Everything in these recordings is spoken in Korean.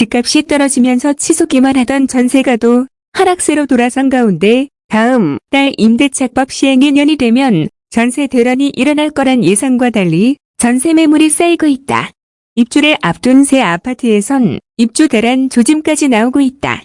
집값이 떨어지면서 치솟기만 하던 전세가도 하락세로 돌아선 가운데 다음 달 임대차법 시행이 년이 되면 전세 대란이 일어날 거란 예상과 달리 전세 매물이 쌓이고 있다. 입주를 앞둔 새 아파트에선 입주 대란 조짐까지 나오고 있다.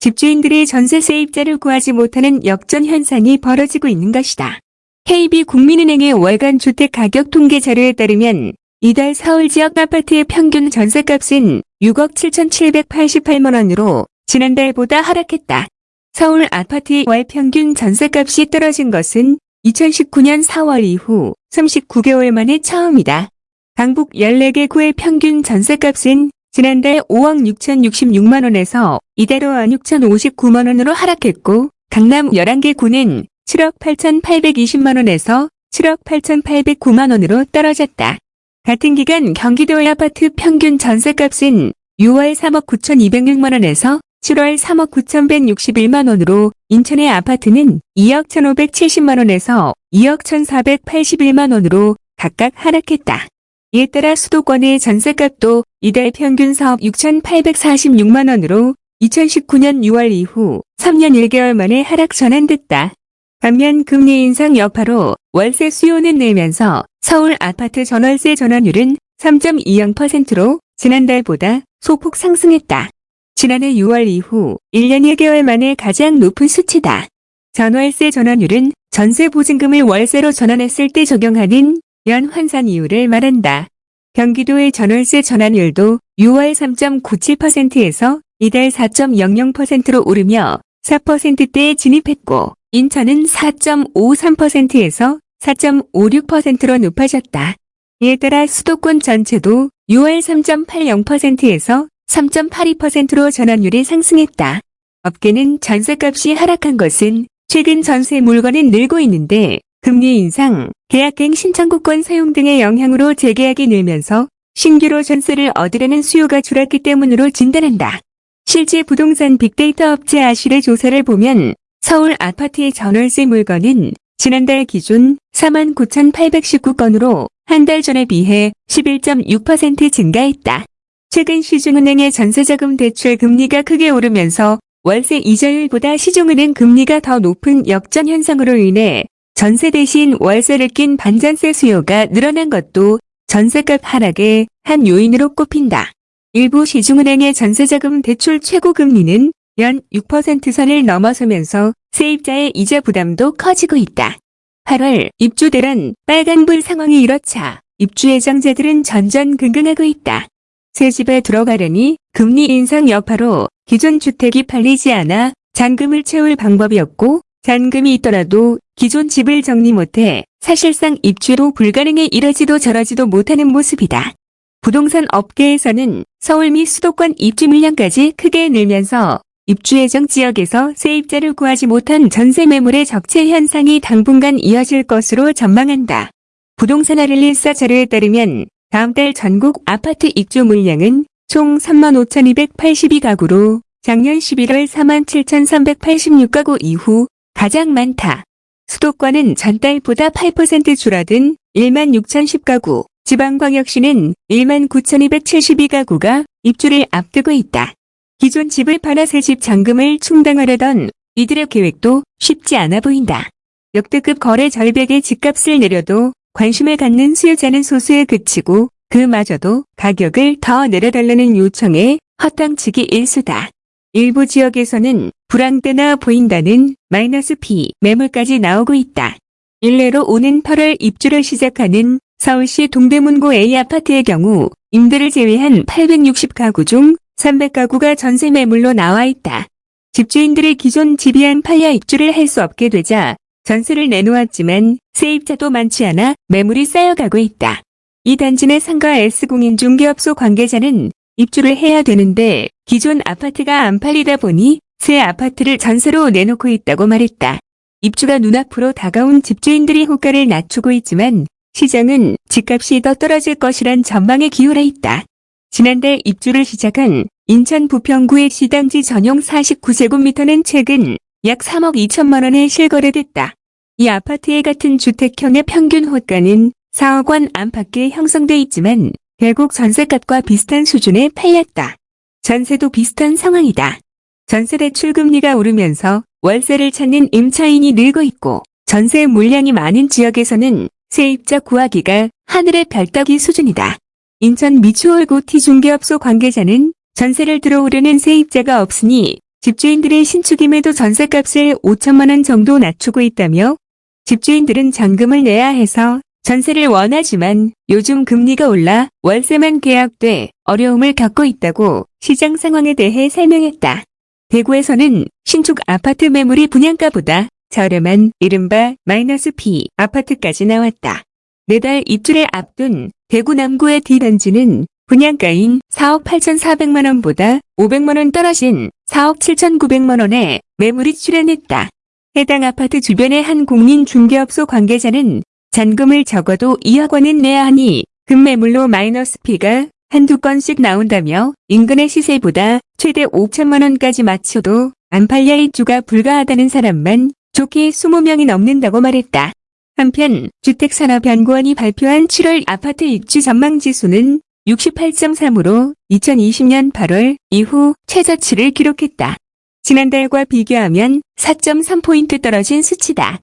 집주인들이 전세 세입자를 구하지 못하는 역전 현상이 벌어지고 있는 것이다. KB국민은행의 월간 주택 가격 통계 자료에 따르면 이달 서울 지역 아파트의 평균 전세값은 6억 7,788만 원으로 지난달보다 하락했다. 서울 아파트의 월 평균 전세값이 떨어진 것은 2019년 4월 이후 39개월 만에 처음이다. 강북 14개 구의 평균 전세값은 지난달 5억 6,066만 원에서 이대로 6,059만 원으로 하락했고 강남 11개 구는 7억 8,820만 원에서 7억 8,809만 원으로 떨어졌다. 같은 기간 경기도의 아파트 평균 전세값은 6월 3억 9,206만 원에서 7월 3억 9,161만 원으로 인천의 아파트는 2억 1,570만 원에서 2억 1,481만 원으로 각각 하락했다. 이에 따라 수도권의 전세값도 이달 평균 4억 6,846만 원으로 2019년 6월 이후 3년 1개월 만에 하락 전환됐다. 반면 금리 인상 여파로 월세 수요는 늘면서 서울 아파트 전월세 전환율은 3.20%로 지난달보다 소폭 상승했다. 지난해 6월 이후 1년 1개월 만에 가장 높은 수치다. 전월세 전환율은 전세 보증금을 월세로 전환했을 때 적용하는 연 환산 이율을 말한다. 경기도의 전월세 전환율도 6월 3.97%에서 이달 4.00%로 오르며 4%대에 진입했고 인천은 4.53%에서 4.56%로 높아졌다. 이에 따라 수도권 전체도 6월 3.80%에서 3.82%로 전환율이 상승했다. 업계는 전세값이 하락한 것은 최근 전세 물건은 늘고 있는데 금리 인상, 계약갱 신청구권 사용 등의 영향으로 재계약이 늘면서 신규로 전세를 얻으려는 수요가 줄었기 때문으로 진단한다. 실제 부동산 빅데이터 업체 아실의 조사를 보면 서울 아파트의 전월세 물건은 지난달 기준 49,819건으로 한 달 전에 비해 11.6% 증가했다. 최근 시중은행의 전세자금 대출 금리가 크게 오르면서 월세 이자율보다 시중은행 금리가 더 높은 역전 현상으로 인해 전세 대신 월세를 낀 반전세 수요가 늘어난 것도 전세값 하락의 한 요인으로 꼽힌다. 일부 시중은행의 전세자금 대출 최고 금리는 연 6% 선을 넘어서면서 세입자의 이자 부담도 커지고 있다. 8월 입주 대란 빨간불 상황이 이렇자 입주 예정자들은 전전긍긍하고 있다. 새 집에 들어가려니 금리 인상 여파로 기존 주택이 팔리지 않아 잔금을 채울 방법이 없고 잔금이 있더라도 기존 집을 정리 못해 사실상 입주로 불가능해 이러지도 저러지도 못하는 모습이다. 부동산 업계에서는 서울 및 수도권 입주 물량까지 크게 늘면서 입주 예정 지역에서 세입자를 구하지 못한 전세 매물의 적체 현상이 당분간 이어질 것으로 전망한다. 부동산 아릴리사 자료에 따르면 다음 달 전국 아파트 입주 물량은 총 35,282가구로 작년 11월 47,386가구 이후 가장 많다. 수도권은 전달보다 8% 줄어든 16,010가구, 지방광역시는 19,272가구가 입주를 앞두고 있다. 기존 집을 팔아 새 집 잔금을 충당하려던 이들의 계획도 쉽지 않아 보인다. 역대급 거래 절벽의 집값을 내려도 관심을 갖는 수요자는 소수에 그치고 그마저도 가격을 더 내려달라는 요청에 허탕치기 일수다. 일부 지역에서는 불황대나 보인다는 마이너스 P 매물까지 나오고 있다. 일례로 오는 8월 입주를 시작하는 서울시 동대문구 A아파트의 경우 임대를 제외한 860가구 중 300가구가 전세 매물로 나와 있다. 집주인들이 기존 집이 안 팔려 입주를 할 수 없게 되자 전세를 내놓았지만 세입자도 많지 않아 매물이 쌓여가고 있다. 이 단지 내 상가 S공인 중개업소 관계자는 입주를 해야 되는데 기존 아파트가 안 팔리다 보니 새 아파트를 전세로 내놓고 있다고 말했다. 입주가 눈앞으로 다가온 집주인들이 호가를 낮추고 있지만 시장은 집값이 더 떨어질 것이란 전망에 기울어 있다. 지난달 입주를 시작한 인천 부평구의 시당지 전용 49제곱미터는 최근 약 3억 2천만 원에 실거래됐다. 이 아파트의 같은 주택형의 평균 호가는 4억 원 안팎에 형성돼 있지만 결국 전세값과 비슷한 수준에 팔렸다. 전세도 비슷한 상황이다. 전세 대출 금리가 오르면서 월세를 찾는 임차인이 늘고 있고 전세 물량이 많은 지역에서는 세입자 구하기가 하늘의 별 따기 수준이다. 인천 미추홀고티 중개업소 관계자는 전세를 들어오르는 세입자가 없으니 집주인들의 신축임에도 전세값을 5천만 원 정도 낮추고 있다며 집주인들은 잔금을 내야 해서 전세를 원하지만 요즘 금리가 올라 월세만 계약돼 어려움을 겪고 있다고 시장 상황에 대해 설명했다. 대구에서는 신축 아파트 매물이 분양가보다 저렴한 이른바 마이너스 P 아파트까지 나왔다. 내달 입주를 앞둔 대구 남구의 D단지는 분양가인 4억 8,400만 원보다 500만 원 떨어진 4억 7,900만 원에 매물이 출현했다. 해당 아파트 주변의 한 공인 중개업소 관계자는 잔금을 적어도 2억 원은 내야 하니 급매물로 마이너스 P가 한두 건씩 나온다며 인근의 시세보다 최대 5천만 원까지 맞춰도 안 팔려 입주가 불가하다는 사람만 좋게 20명이 넘는다고 말했다. 한편 주택산업연구원이 발표한 7월 아파트 입주 전망 지수는 68.3으로 2020년 8월 이후 최저치를 기록했다. 지난달과 비교하면 4.3포인트 떨어진 수치다.